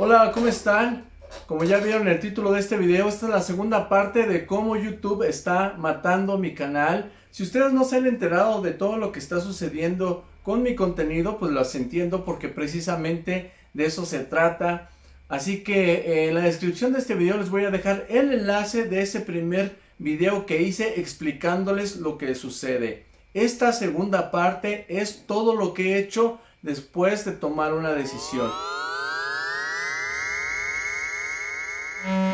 Hola, ¿cómo están? Como ya vieron el título de este video, esta es la segunda parte de cómo YouTube está matando mi canal. Si ustedes no se han enterado de todo lo que está sucediendo con mi contenido, pues los entiendo porque precisamente de eso se trata. Así que eh, en la descripción de este video les voy a dejar el enlace de ese primer video que hice explicándoles lo que sucede. Esta segunda parte es todo lo que he hecho después de tomar una decisión.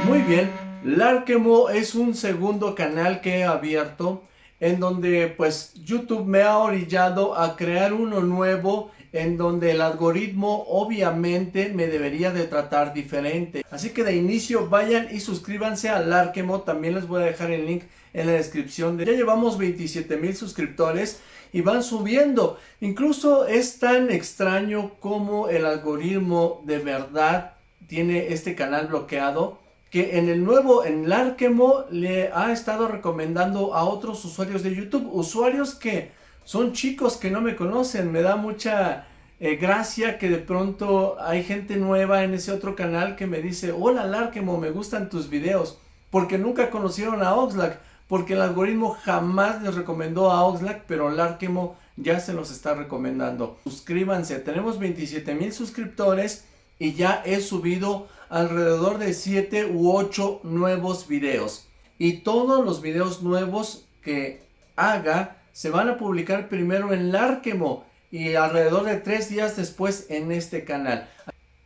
Muy bien, Larkemo es un segundo canal que he abierto en donde pues YouTube me ha orillado a crear uno nuevo en donde el algoritmo obviamente me debería de tratar diferente. Así que de inicio vayan y suscríbanse al Larkemo, también les voy a dejar el link en la descripción. Ya llevamos 27 mil suscriptores y van subiendo. Incluso es tan extraño como el algoritmo de verdad tiene este canal bloqueado que en el nuevo, en Larkemo, le ha estado recomendando a otros usuarios de YouTube, usuarios que son chicos que no me conocen, me da mucha eh, gracia que de pronto hay gente nueva en ese otro canal que me dice, hola Larkemo, me gustan tus videos, porque nunca conocieron a Oxlack, porque el algoritmo jamás les recomendó a Oxlack, pero Larkemo ya se los está recomendando. Suscríbanse, tenemos 27 mil suscriptores y ya he subido alrededor de 7 u 8 nuevos videos. Y todos los videos nuevos que haga se van a publicar primero en Larkemo y alrededor de tres días después en este canal.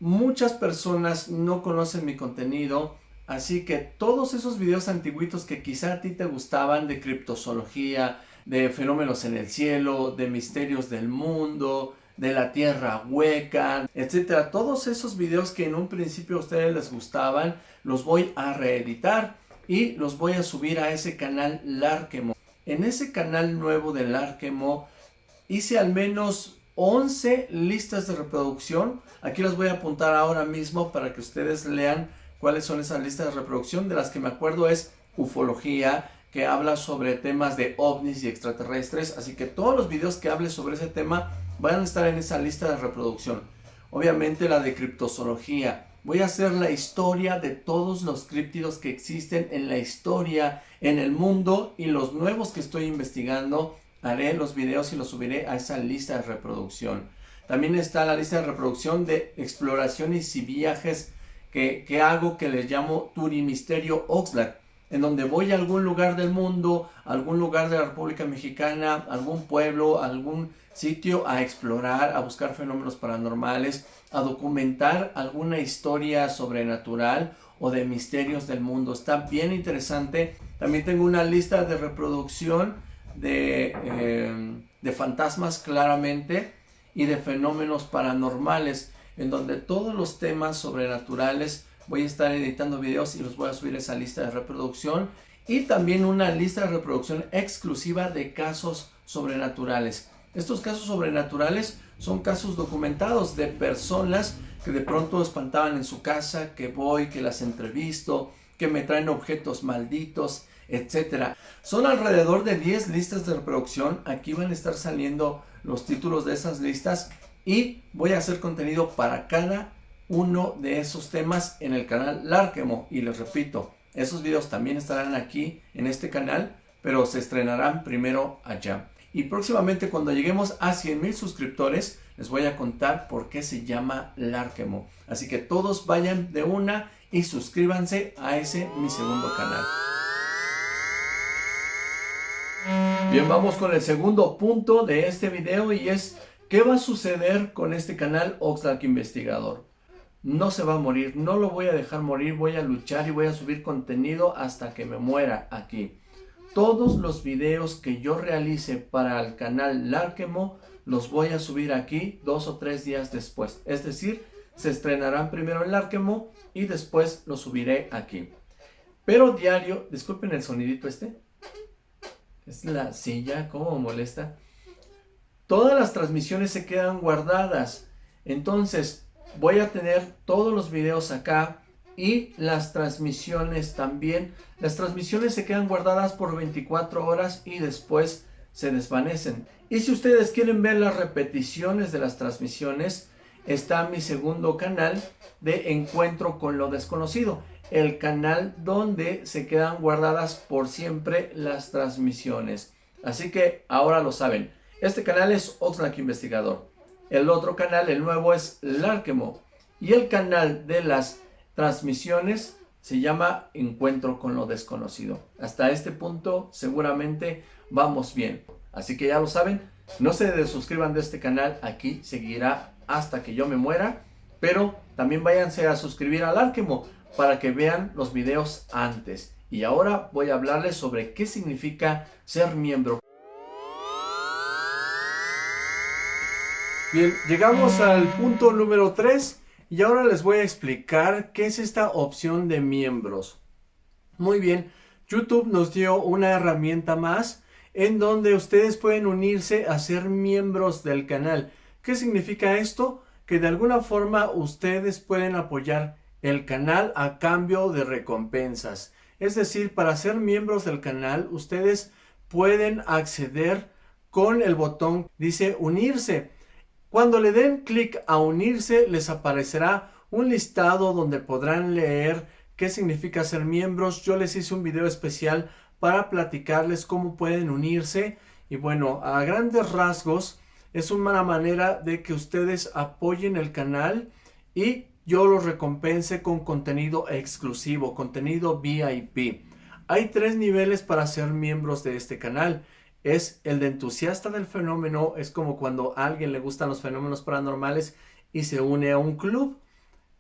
Muchas personas no conocen mi contenido, así que todos esos videos antiguitos que quizá a ti te gustaban de criptozoología, de fenómenos en el cielo, de misterios del mundo, de la tierra hueca, etcétera. Todos esos videos que en un principio a ustedes les gustaban, los voy a reeditar y los voy a subir a ese canal Larkemo. En ese canal nuevo de Larkemo hice al menos 11 listas de reproducción. Aquí las voy a apuntar ahora mismo para que ustedes lean cuáles son esas listas de reproducción. De las que me acuerdo es ufología, que habla sobre temas de ovnis y extraterrestres. Así que todos los videos que hable sobre ese tema van a estar en esa lista de reproducción. Obviamente la de criptozoología, Voy a hacer la historia de todos los críptidos que existen en la historia, en el mundo y los nuevos que estoy investigando. Haré los videos y los subiré a esa lista de reproducción. También está la lista de reproducción de exploraciones y viajes que, que hago que les llamo Turimisterio Oxlack en donde voy a algún lugar del mundo, algún lugar de la República Mexicana, algún pueblo, algún sitio a explorar, a buscar fenómenos paranormales, a documentar alguna historia sobrenatural o de misterios del mundo. Está bien interesante. También tengo una lista de reproducción de, eh, de fantasmas claramente y de fenómenos paranormales en donde todos los temas sobrenaturales voy a estar editando videos y los voy a subir esa lista de reproducción y también una lista de reproducción exclusiva de casos sobrenaturales. Estos casos sobrenaturales son casos documentados de personas que de pronto espantaban en su casa, que voy, que las entrevisto, que me traen objetos malditos, etc. Son alrededor de 10 listas de reproducción. Aquí van a estar saliendo los títulos de esas listas y voy a hacer contenido para cada uno de esos temas en el canal Larkemo. Y les repito, esos videos también estarán aquí en este canal, pero se estrenarán primero allá. Y próximamente cuando lleguemos a 100 mil suscriptores, les voy a contar por qué se llama Larkemo. Así que todos vayan de una y suscríbanse a ese mi segundo canal. Bien, vamos con el segundo punto de este video y es ¿qué va a suceder con este canal Oxlack Investigador? No se va a morir, no lo voy a dejar morir, voy a luchar y voy a subir contenido hasta que me muera aquí. Todos los videos que yo realice para el canal Larkemo los voy a subir aquí dos o tres días después. Es decir, se estrenarán primero en Larkemo y después lo subiré aquí. Pero diario, disculpen el sonidito este. Es la silla, cómo molesta. Todas las transmisiones se quedan guardadas. Entonces, voy a tener todos los videos acá y las transmisiones también. Las transmisiones se quedan guardadas por 24 horas y después se desvanecen. Y si ustedes quieren ver las repeticiones de las transmisiones, está mi segundo canal de encuentro con lo desconocido. El canal donde se quedan guardadas por siempre las transmisiones. Así que ahora lo saben. Este canal es Oxlack Investigador. El otro canal, el nuevo, es Larkemo. Y el canal de las transmisiones se llama Encuentro con lo Desconocido. Hasta este punto seguramente vamos bien. Así que ya lo saben, no se desuscriban de este canal, aquí seguirá hasta que yo me muera. Pero también váyanse a suscribir al Arkemo para que vean los videos antes. Y ahora voy a hablarles sobre qué significa ser miembro. Bien, llegamos al punto número 3 y ahora les voy a explicar qué es esta opción de miembros. Muy bien, YouTube nos dio una herramienta más en donde ustedes pueden unirse a ser miembros del canal. ¿Qué significa esto? Que de alguna forma ustedes pueden apoyar el canal a cambio de recompensas. Es decir, para ser miembros del canal, ustedes pueden acceder con el botón, dice unirse. Cuando le den clic a unirse, les aparecerá un listado donde podrán leer qué significa ser miembros. Yo les hice un video especial para platicarles cómo pueden unirse. Y bueno, a grandes rasgos, es una manera de que ustedes apoyen el canal y yo los recompense con contenido exclusivo, contenido VIP. Hay tres niveles para ser miembros de este canal es el de entusiasta del fenómeno, es como cuando a alguien le gustan los fenómenos paranormales y se une a un club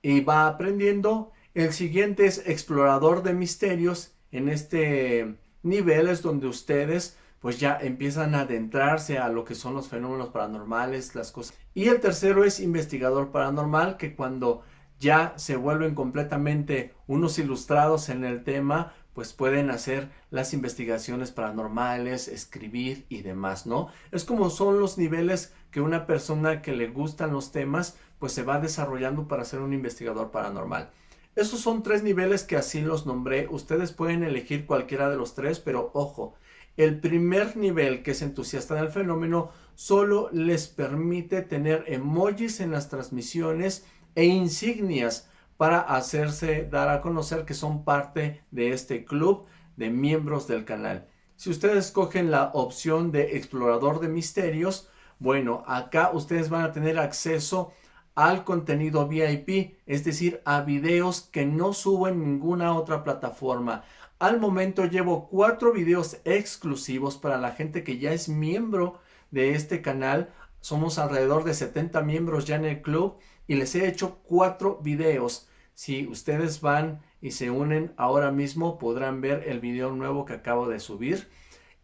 y va aprendiendo. El siguiente es explorador de misterios. En este nivel es donde ustedes pues ya empiezan a adentrarse a lo que son los fenómenos paranormales, las cosas. Y el tercero es investigador paranormal, que cuando ya se vuelven completamente unos ilustrados en el tema, pues pueden hacer las investigaciones paranormales, escribir y demás, ¿no? Es como son los niveles que una persona que le gustan los temas, pues se va desarrollando para ser un investigador paranormal. Esos son tres niveles que así los nombré. Ustedes pueden elegir cualquiera de los tres, pero ojo, el primer nivel, que es entusiasta del fenómeno, solo les permite tener emojis en las transmisiones e insignias para hacerse dar a conocer que son parte de este club de miembros del canal. Si ustedes escogen la opción de explorador de misterios, bueno, acá ustedes van a tener acceso al contenido VIP, es decir, a videos que no subo en ninguna otra plataforma. Al momento llevo cuatro videos exclusivos para la gente que ya es miembro de este canal. Somos alrededor de 70 miembros ya en el club y les he hecho cuatro videos si ustedes van y se unen ahora mismo podrán ver el video nuevo que acabo de subir.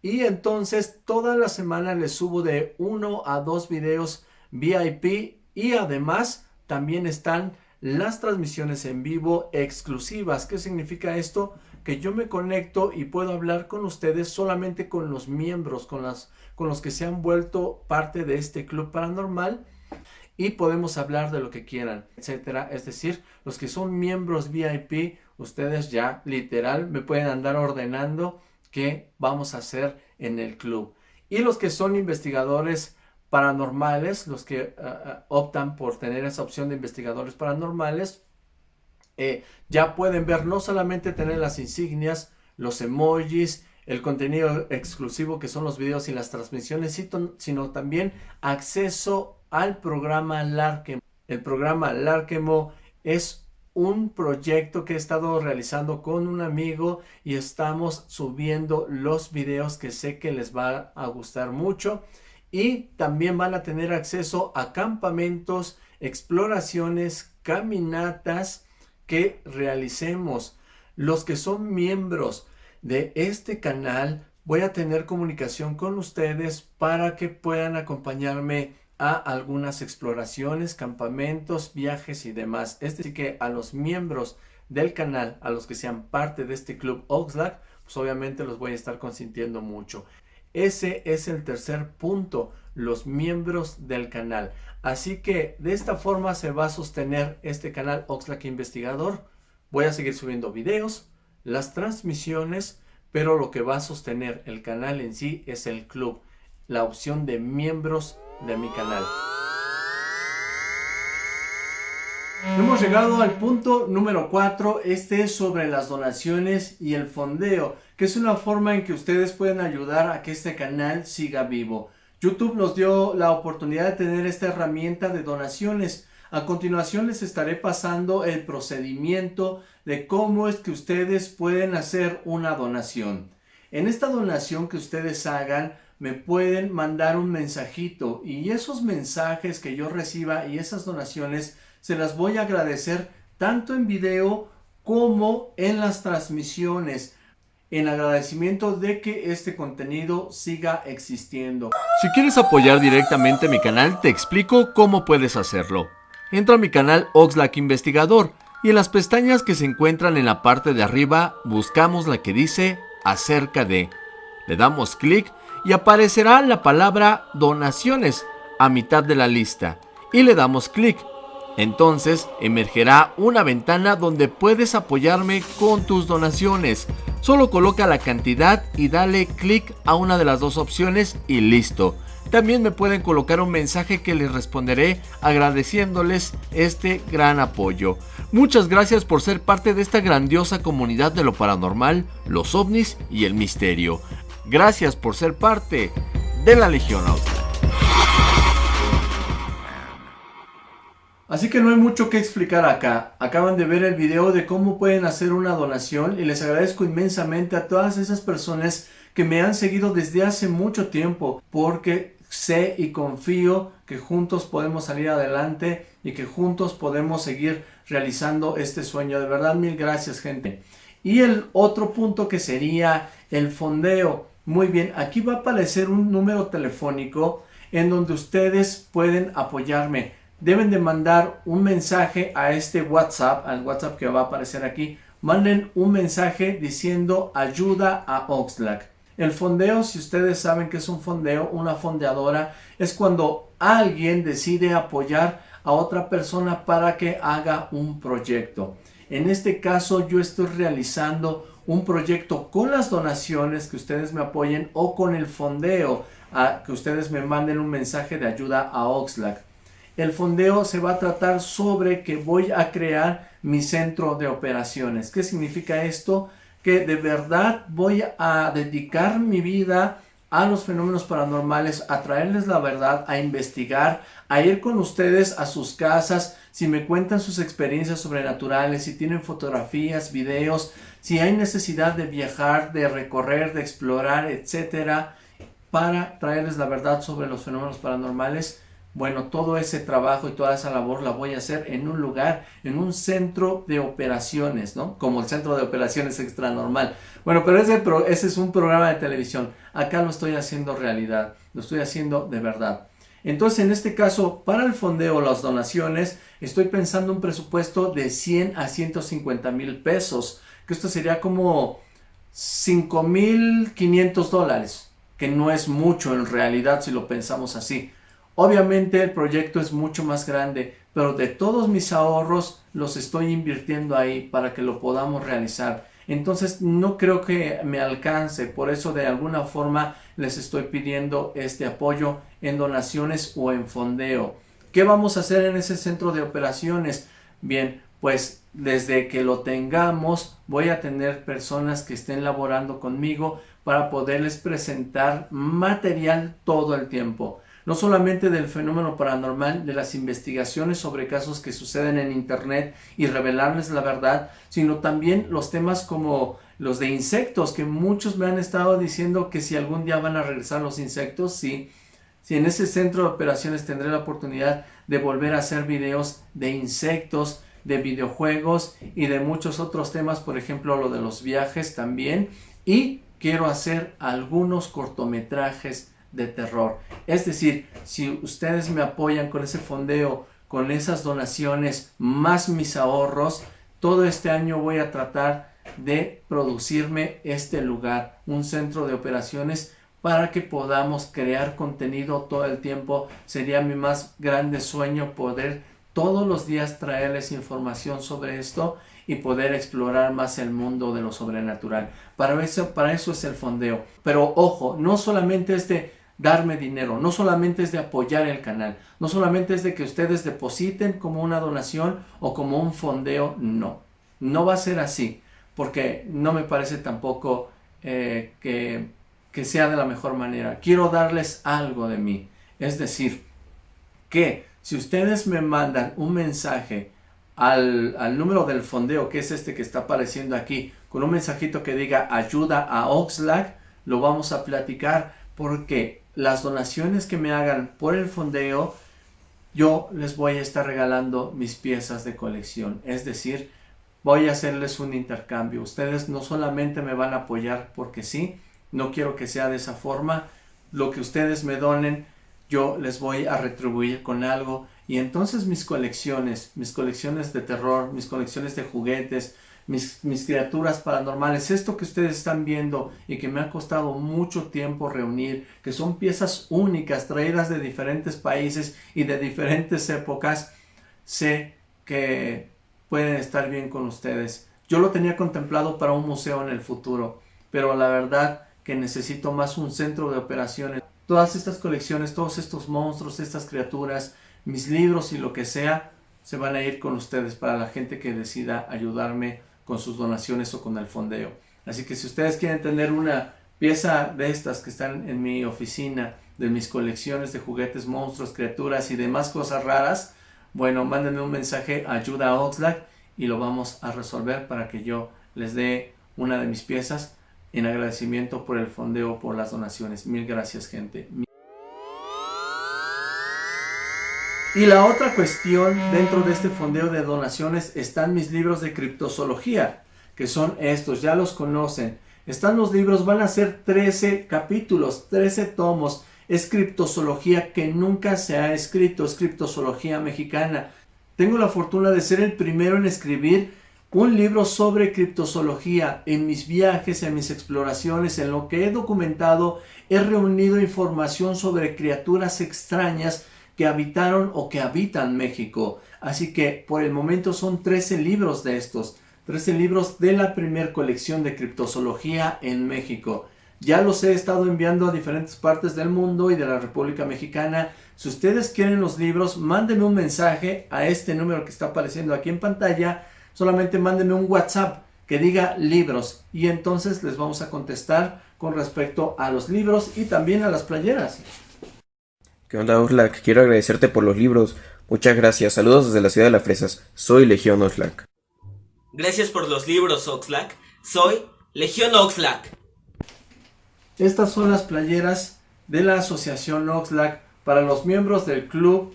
Y entonces toda la semana les subo de uno a dos videos VIP y además también están las transmisiones en vivo exclusivas. ¿Qué significa esto? Que yo me conecto y puedo hablar con ustedes solamente con los miembros, con, las, con los que se han vuelto parte de este club paranormal y podemos hablar de lo que quieran, etcétera. Es decir, los que son miembros VIP, ustedes ya literal me pueden andar ordenando qué vamos a hacer en el club. Y los que son investigadores paranormales, los que ah, ah, optan por tener esa opción de investigadores paranormales, eh, ya pueden ver no solamente tener las insignias, los emojis, el contenido exclusivo que son los videos y las transmisiones, sino también acceso al programa Larkemo. El programa Larkemo es un proyecto que he estado realizando con un amigo y estamos subiendo los videos que sé que les va a gustar mucho y también van a tener acceso a campamentos, exploraciones, caminatas que realicemos. Los que son miembros de este canal voy a tener comunicación con ustedes para que puedan acompañarme a algunas exploraciones, campamentos, viajes y demás. Es decir que a los miembros del canal, a los que sean parte de este club Oxlack, pues obviamente los voy a estar consintiendo mucho. Ese es el tercer punto, los miembros del canal. Así que de esta forma se va a sostener este canal Oxlack Investigador. Voy a seguir subiendo videos, las transmisiones, pero lo que va a sostener el canal en sí es el club, la opción de miembros de mi canal. Hemos llegado al punto número 4, este es sobre las donaciones y el fondeo, que es una forma en que ustedes pueden ayudar a que este canal siga vivo. YouTube nos dio la oportunidad de tener esta herramienta de donaciones. A continuación les estaré pasando el procedimiento de cómo es que ustedes pueden hacer una donación. En esta donación que ustedes hagan, me pueden mandar un mensajito y esos mensajes que yo reciba y esas donaciones se las voy a agradecer tanto en video como en las transmisiones en agradecimiento de que este contenido siga existiendo. Si quieres apoyar directamente mi canal, te explico cómo puedes hacerlo. Entra a mi canal Oxlack Investigador y en las pestañas que se encuentran en la parte de arriba buscamos la que dice acerca de. Le damos clic y aparecerá la palabra donaciones a mitad de la lista y le damos clic. Entonces emergerá una ventana donde puedes apoyarme con tus donaciones. Solo coloca la cantidad y dale clic a una de las dos opciones y listo. También me pueden colocar un mensaje que les responderé agradeciéndoles este gran apoyo. Muchas gracias por ser parte de esta grandiosa comunidad de lo paranormal, los ovnis y el misterio. Gracias por ser parte de la Legión Austral. Así que no hay mucho que explicar acá. Acaban de ver el video de cómo pueden hacer una donación y les agradezco inmensamente a todas esas personas que me han seguido desde hace mucho tiempo porque sé y confío que juntos podemos salir adelante y que juntos podemos seguir realizando este sueño. De verdad, mil gracias gente. Y el otro punto que sería el fondeo. Muy bien, aquí va a aparecer un número telefónico en donde ustedes pueden apoyarme. Deben de mandar un mensaje a este WhatsApp, al WhatsApp que va a aparecer aquí. Manden un mensaje diciendo ayuda a Oxlack. El fondeo, si ustedes saben que es un fondeo, una fondeadora, es cuando alguien decide apoyar a otra persona para que haga un proyecto. En este caso yo estoy realizando un proyecto con las donaciones que ustedes me apoyen o con el fondeo a que ustedes me manden un mensaje de ayuda a Oxlack. El fondeo se va a tratar sobre que voy a crear mi centro de operaciones. ¿Qué significa esto? Que de verdad voy a dedicar mi vida a los fenómenos paranormales, a traerles la verdad, a investigar, a ir con ustedes a sus casas, si me cuentan sus experiencias sobrenaturales, si tienen fotografías, videos, si hay necesidad de viajar, de recorrer, de explorar, etcétera, para traerles la verdad sobre los fenómenos paranormales, bueno, todo ese trabajo y toda esa labor la voy a hacer en un lugar, en un centro de operaciones, ¿no? Como el centro de operaciones extra normal. Bueno, pero ese, ese es un programa de televisión. Acá lo estoy haciendo realidad, lo estoy haciendo de verdad. Entonces, en este caso, para el fondeo, las donaciones, estoy pensando un presupuesto de 100 a 150 mil pesos que esto sería como 5.500 dólares, que no es mucho en realidad si lo pensamos así. Obviamente el proyecto es mucho más grande, pero de todos mis ahorros los estoy invirtiendo ahí para que lo podamos realizar. Entonces no creo que me alcance, por eso de alguna forma les estoy pidiendo este apoyo en donaciones o en fondeo. ¿Qué vamos a hacer en ese centro de operaciones? Bien, pues desde que lo tengamos voy a tener personas que estén laborando conmigo para poderles presentar material todo el tiempo. No solamente del fenómeno paranormal, de las investigaciones sobre casos que suceden en internet y revelarles la verdad, sino también los temas como los de insectos, que muchos me han estado diciendo que si algún día van a regresar los insectos, sí. Si en ese centro de operaciones tendré la oportunidad de volver a hacer videos de insectos, de videojuegos y de muchos otros temas, por ejemplo lo de los viajes también. Y quiero hacer algunos cortometrajes de terror. Es decir, si ustedes me apoyan con ese fondeo, con esas donaciones, más mis ahorros, todo este año voy a tratar de producirme este lugar, un centro de operaciones para que podamos crear contenido todo el tiempo. Sería mi más grande sueño poder todos los días traerles información sobre esto y poder explorar más el mundo de lo sobrenatural. Para eso, para eso es el fondeo. Pero ojo, no solamente este darme dinero, no solamente es de apoyar el canal, no solamente es de que ustedes depositen como una donación o como un fondeo, no, no va a ser así, porque no me parece tampoco eh, que, que sea de la mejor manera. Quiero darles algo de mí, es decir, que si ustedes me mandan un mensaje al, al, número del fondeo, que es este que está apareciendo aquí, con un mensajito que diga ayuda a Oxlack, lo vamos a platicar porque las donaciones que me hagan por el fondeo, yo les voy a estar regalando mis piezas de colección. Es decir, voy a hacerles un intercambio. Ustedes no solamente me van a apoyar porque sí, no quiero que sea de esa forma. Lo que ustedes me donen, yo les voy a retribuir con algo. Y entonces mis colecciones, mis colecciones de terror, mis colecciones de juguetes, mis, criaturas paranormales, esto que ustedes están viendo y que me ha costado mucho tiempo reunir, que son piezas únicas traídas de diferentes países y de diferentes épocas, sé que pueden estar bien con ustedes. Yo lo tenía contemplado para un museo en el futuro, pero la verdad que necesito más un centro de operaciones. Todas estas colecciones, todos estos monstruos, estas criaturas, mis libros y lo que sea, se van a ir con ustedes para la gente que decida ayudarme con sus donaciones o con el fondeo. Así que si ustedes quieren tener una pieza de estas que están en mi oficina, de mis colecciones de juguetes, monstruos, criaturas y demás cosas raras, bueno, mándenme un mensaje ayuda a Oxlack y lo vamos a resolver para que yo les dé una de mis piezas en agradecimiento por el fondeo, por las donaciones. Mil gracias, gente. Y la otra cuestión dentro de este fondeo de donaciones están mis libros de criptozoología, que son estos, ya los conocen. Están los libros, van a ser 13 capítulos, 13 tomos. Es criptozoología que nunca se ha escrito, es criptozoología mexicana. Tengo la fortuna de ser el primero en escribir un libro sobre criptozoología. En mis viajes, en mis exploraciones, en lo que he documentado, he reunido información sobre criaturas extrañas que habitaron o que habitan México. Así que por el momento son 13 libros de estos, 13 libros de la primer colección de criptozoología en México. Ya los he estado enviando a diferentes partes del mundo y de la República Mexicana. Si ustedes quieren los libros, mándenme un mensaje a este número que está apareciendo aquí en pantalla. Solamente mándenme un WhatsApp que diga libros y entonces les vamos a contestar con respecto a los libros y también a las playeras. ¿Qué onda? Quiero agradecerte por los libros. Muchas gracias. Saludos desde la ciudad de las Fresas. Soy Legión Oxlack. Gracias por los libros, Oxlack. Soy Legión Oxlack. Estas son las playeras de la asociación Oxlack para los miembros del club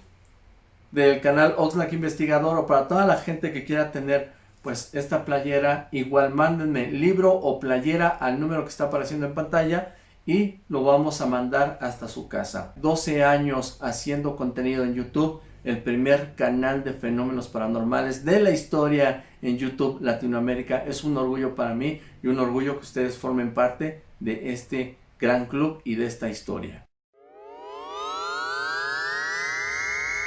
del canal Oxlack Investigador o para toda la gente que quiera tener pues esta playera igual mándenme libro o playera al número que está apareciendo en pantalla y lo vamos a mandar hasta su casa. 12 años haciendo contenido en YouTube, el primer canal de fenómenos paranormales de la historia en YouTube Latinoamérica. Es un orgullo para mí y un orgullo que ustedes formen parte de este gran club y de esta historia.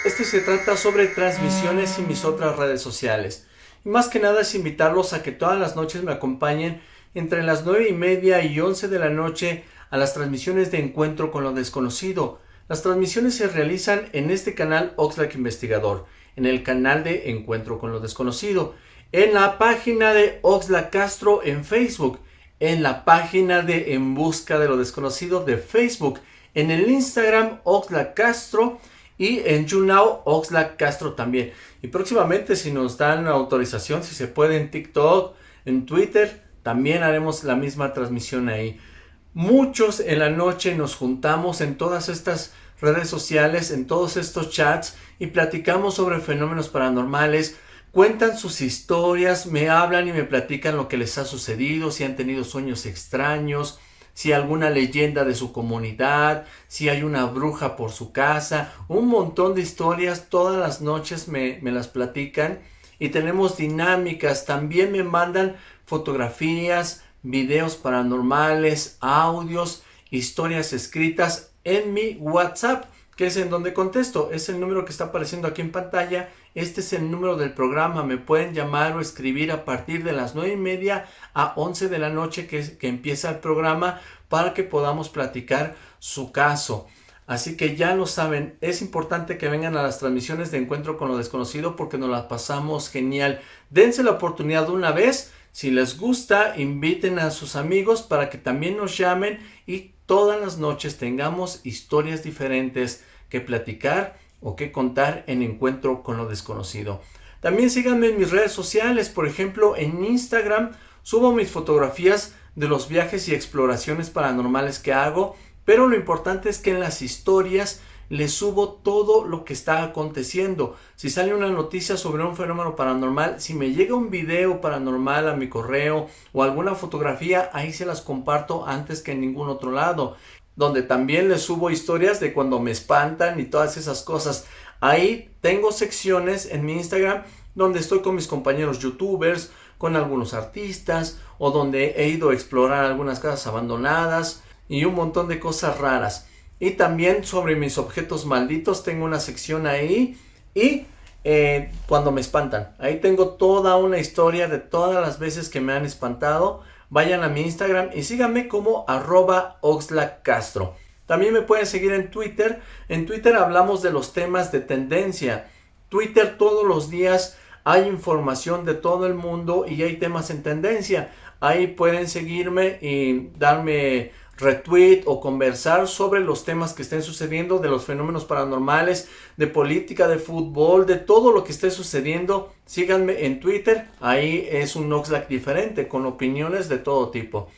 Este se trata sobre transmisiones y mis otras redes sociales. Y más que nada es invitarlos a que todas las noches me acompañen entre las 9 y media y 11 de la noche a las transmisiones de Encuentro con lo Desconocido. Las transmisiones se realizan en este canal Oxlack Investigador, en el canal de Encuentro con lo Desconocido, en la página de Oxlack Castro en Facebook, en la página de En Busca de lo Desconocido de Facebook, en el Instagram Oxlack Castro y en YouNow Oxlack Castro también. Y próximamente si nos dan autorización, si se puede en TikTok, en Twitter, también haremos la misma transmisión ahí. Muchos en la noche nos juntamos en todas estas redes sociales, en todos estos chats y platicamos sobre fenómenos paranormales, cuentan sus historias, me hablan y me platican lo que les ha sucedido, si han tenido sueños extraños, si alguna leyenda de su comunidad, si hay una bruja por su casa, un montón de historias, todas las noches me, las platican y tenemos dinámicas, también me mandan fotografías, videos paranormales, audios, historias escritas en mi WhatsApp, que es en donde contesto. Es el número que está apareciendo aquí en pantalla este es el número del programa. Me pueden llamar o escribir a partir de las nueve y media a 11 de la noche que, que empieza el programa para que podamos platicar su caso. Así que ya lo saben, es importante que vengan a las transmisiones de Encuentro con lo Desconocido porque nos las pasamos genial. Dense la oportunidad una vez, si les gusta, inviten a sus amigos para que también nos llamen y todas las noches tengamos historias diferentes que platicar o que contar en Encuentro con lo Desconocido. También síganme en mis redes sociales, por ejemplo en Instagram subo mis fotografías de los viajes y exploraciones paranormales que hago pero lo importante es que en las historias les subo todo lo que está aconteciendo. Si sale una noticia sobre un fenómeno paranormal, si me llega un video paranormal a mi correo o alguna fotografía, ahí se las comparto antes que en ningún otro lado. Donde también les subo historias de cuando me espantan y todas esas cosas. Ahí tengo secciones en mi Instagram donde estoy con mis compañeros youtubers, con algunos artistas o donde he ido a explorar algunas casas abandonadas y un montón de cosas raras. Y también sobre mis objetos malditos tengo una sección ahí y eh, cuando me espantan. Ahí tengo toda una historia de todas las veces que me han espantado. Vayan a mi Instagram y síganme como arroba Castro. También me pueden seguir en Twitter. En Twitter hablamos de los temas de tendencia. Twitter todos los días hay información de todo el mundo y hay temas en tendencia. Ahí pueden seguirme y darme retweet o conversar sobre los temas que estén sucediendo, de los fenómenos paranormales, de política, de fútbol, de todo lo que esté sucediendo. Síganme en Twitter, ahí es un Oxlack diferente, con opiniones de todo tipo.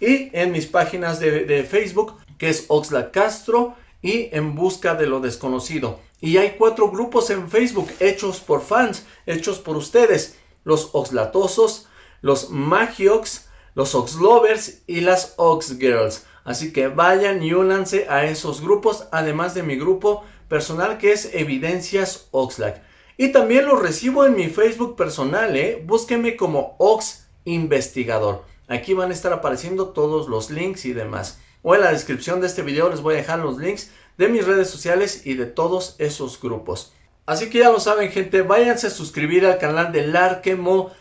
Y en mis páginas de, Facebook, que es Oxlack Castro y En Busca de lo Desconocido. Y hay cuatro grupos en Facebook hechos por fans, hechos por ustedes. Los Oxlatosos, los Magiox, los Oxlovers y las Ox Girls. Así que vayan y únanse a esos grupos, además de mi grupo personal que es Evidencias Oxlack. Y también los recibo en mi Facebook personal, ¿eh? Búsquenme como Ox Investigador. Aquí van a estar apareciendo todos los links y demás. O en la descripción de este video les voy a dejar los links de mis redes sociales y de todos esos grupos. Así que ya lo saben gente, váyanse a suscribir al canal de Larkemo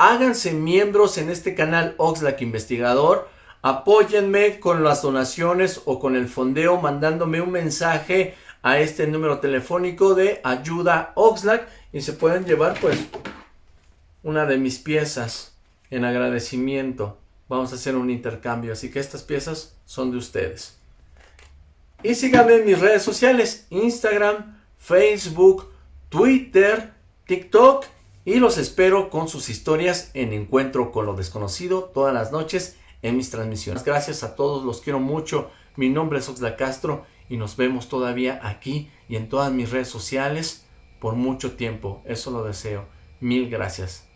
háganse miembros en este canal Oxlack Investigador, apóyenme con las donaciones o con el fondeo mandándome un mensaje a este número telefónico de ayuda Oxlack y se pueden llevar pues una de mis piezas en agradecimiento. Vamos a hacer un intercambio, así que estas piezas son de ustedes. Y síganme en mis redes sociales, Instagram, Facebook, Twitter, TikTok y los espero con sus historias en Encuentro con lo Desconocido todas las noches en mis transmisiones. Gracias a todos, los quiero mucho. Mi nombre es Oxla Castro y nos vemos todavía aquí y en todas mis redes sociales por mucho tiempo. Eso lo deseo. Mil gracias.